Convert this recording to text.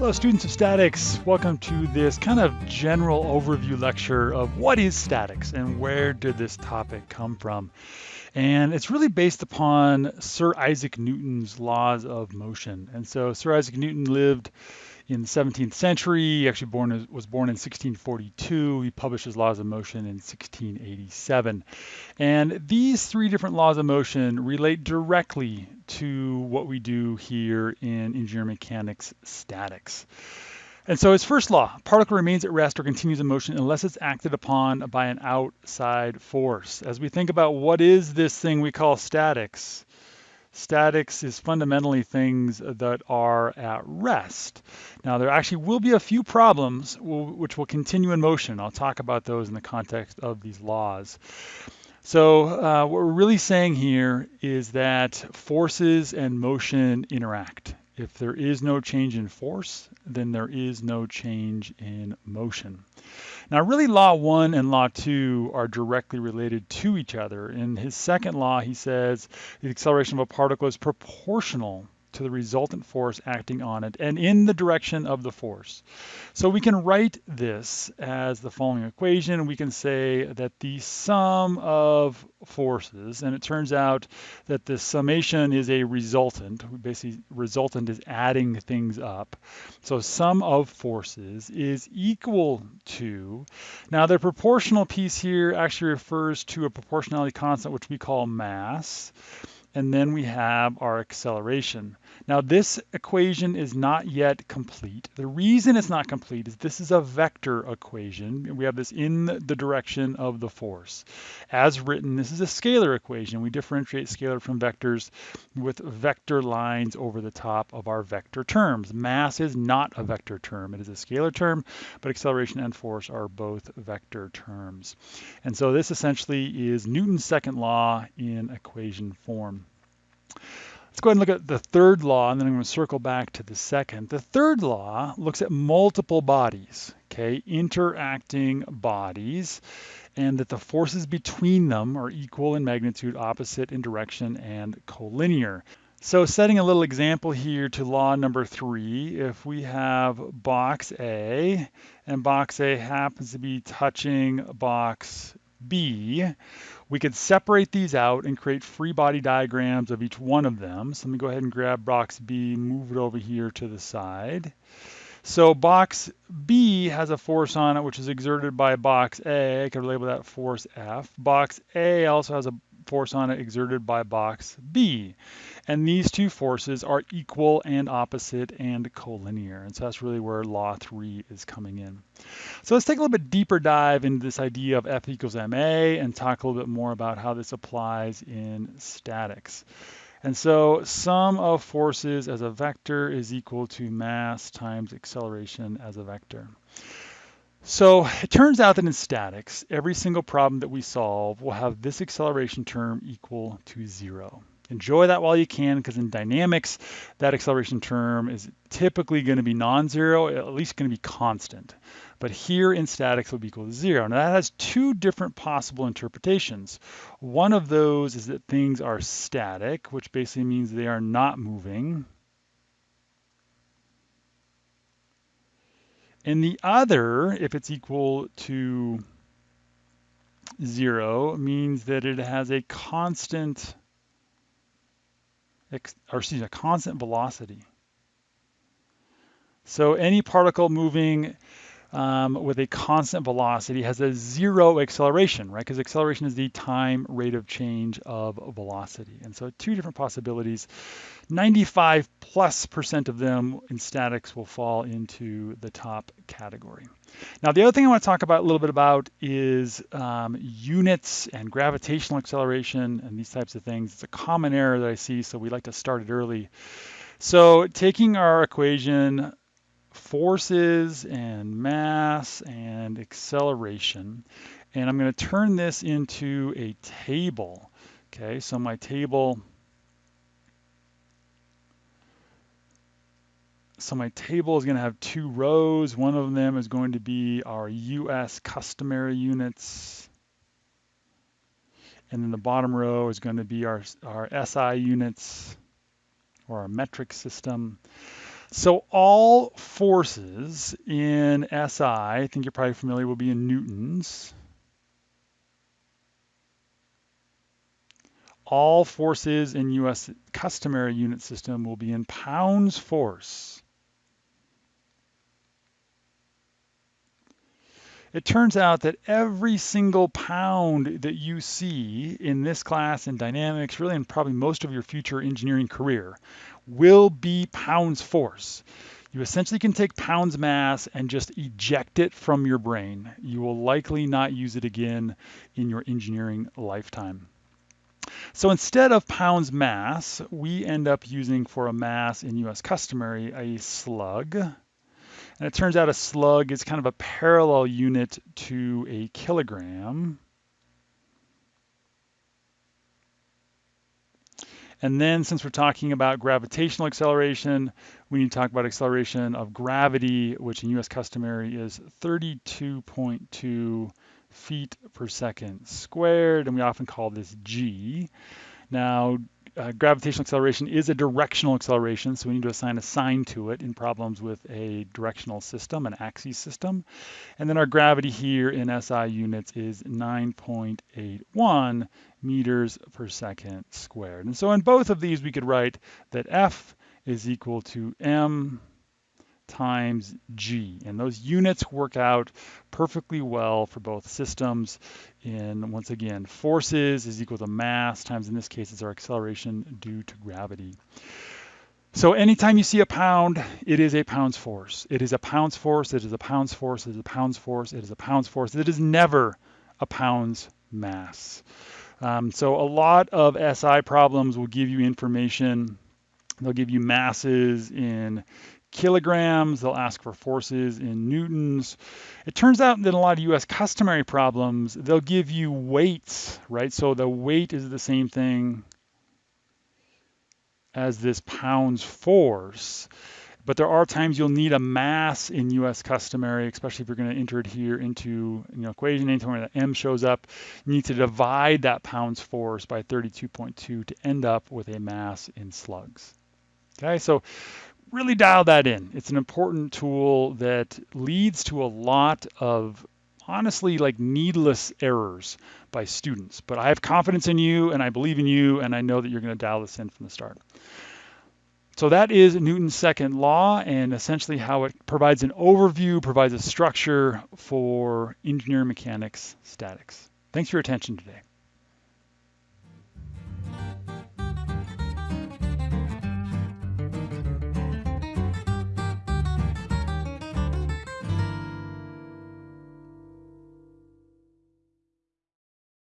Hello, students of statics. Welcome to this kind of general overview lecture of what is statics and where did this topic come from. And it's really based upon Sir Isaac Newton's laws of motion. And so Sir Isaac Newton lived in the 17th century. He actually born, was born in 1642. He published his laws of motion in 1687. And these three different laws of motion relate directly to what we do here in engineering mechanics statics. And so his first law, particle remains at rest or continues in motion unless it's acted upon by an outside force. As we think about what is this thing we call statics, Statics is fundamentally things that are at rest. Now, there actually will be a few problems which will continue in motion. I'll talk about those in the context of these laws. So uh, what we're really saying here is that forces and motion interact. If there is no change in force, then there is no change in motion. Now, really, law one and law two are directly related to each other. In his second law, he says the acceleration of a particle is proportional to the resultant force acting on it and in the direction of the force. So we can write this as the following equation. We can say that the sum of forces, and it turns out that the summation is a resultant. Basically, resultant is adding things up. So sum of forces is equal to, now the proportional piece here actually refers to a proportionality constant, which we call mass and then we have our acceleration. Now this equation is not yet complete. The reason it's not complete is this is a vector equation. We have this in the direction of the force. As written, this is a scalar equation. We differentiate scalar from vectors with vector lines over the top of our vector terms. Mass is not a vector term. It is a scalar term, but acceleration and force are both vector terms. And so this essentially is Newton's second law in equation form. Let's go ahead and look at the third law, and then I'm going to circle back to the second. The third law looks at multiple bodies, okay, interacting bodies, and that the forces between them are equal in magnitude, opposite in direction, and collinear. So setting a little example here to law number three, if we have box A, and box A happens to be touching box B, we could separate these out and create free body diagrams of each one of them. So let me go ahead and grab box B, move it over here to the side. So box B has a force on it, which is exerted by box A. I could label that force F. Box A also has a force on it exerted by box B. And these two forces are equal and opposite and collinear. And so that's really where law three is coming in. So let's take a little bit deeper dive into this idea of F equals ma and talk a little bit more about how this applies in statics. And so sum of forces as a vector is equal to mass times acceleration as a vector. So it turns out that in statics, every single problem that we solve will have this acceleration term equal to zero. Enjoy that while you can, because in dynamics, that acceleration term is typically going to be non-zero, at least going to be constant. But here in statics will be equal to zero. Now that has two different possible interpretations. One of those is that things are static, which basically means they are not moving. And the other, if it's equal to zero, means that it has a constant, or excuse me, a constant velocity. So any particle moving um, with a constant velocity has a zero acceleration, right? Because acceleration is the time rate of change of velocity. And so two different possibilities. 95 plus percent of them in statics will fall into the top category. Now, the other thing I want to talk about a little bit about is um, units and gravitational acceleration and these types of things. It's a common error that I see, so we like to start it early. So taking our equation forces and mass and acceleration. And I'm going to turn this into a table. Okay, so my table, so my table is going to have two rows. One of them is going to be our US customary units. And then the bottom row is going to be our, our SI units or our metric system. So all forces in SI, I think you're probably familiar, will be in newtons. All forces in US customary unit system will be in pounds force. It turns out that every single pound that you see in this class in dynamics, really in probably most of your future engineering career, will be pounds force. You essentially can take pounds mass and just eject it from your brain. You will likely not use it again in your engineering lifetime. So instead of pounds mass, we end up using for a mass in US customary a slug. And it turns out a slug is kind of a parallel unit to a kilogram. And then since we're talking about gravitational acceleration, we need to talk about acceleration of gravity, which in US customary is 32.2 feet per second squared, and we often call this g. Now, uh, gravitational acceleration is a directional acceleration, so we need to assign a sign to it in problems with a directional system, an axis system. And then our gravity here in SI units is 9.81 meters per second squared. And so in both of these, we could write that F is equal to m times g. And those units work out perfectly well for both systems in, once again, forces is equal to mass times, in this case, is our acceleration due to gravity. So anytime you see a pound, it is a pounds force. It is a pounds force, it is a pounds force, it is a pounds force, it is a pounds force. It is never a pounds mass. Um, so a lot of SI problems will give you information. They'll give you masses in kilograms. They'll ask for forces in newtons. It turns out that a lot of US customary problems, they'll give you weights, right? So the weight is the same thing as this pounds force. But there are times you'll need a mass in US customary, especially if you're going to enter it here into an you know, equation. Anytime that m shows up, you need to divide that pounds force by 32.2 to end up with a mass in slugs. Okay, so really dial that in. It's an important tool that leads to a lot of honestly like needless errors by students. But I have confidence in you and I believe in you and I know that you're going to dial this in from the start. So that is Newton's second law and essentially how it provides an overview, provides a structure for engineering mechanics statics. Thanks for your attention today.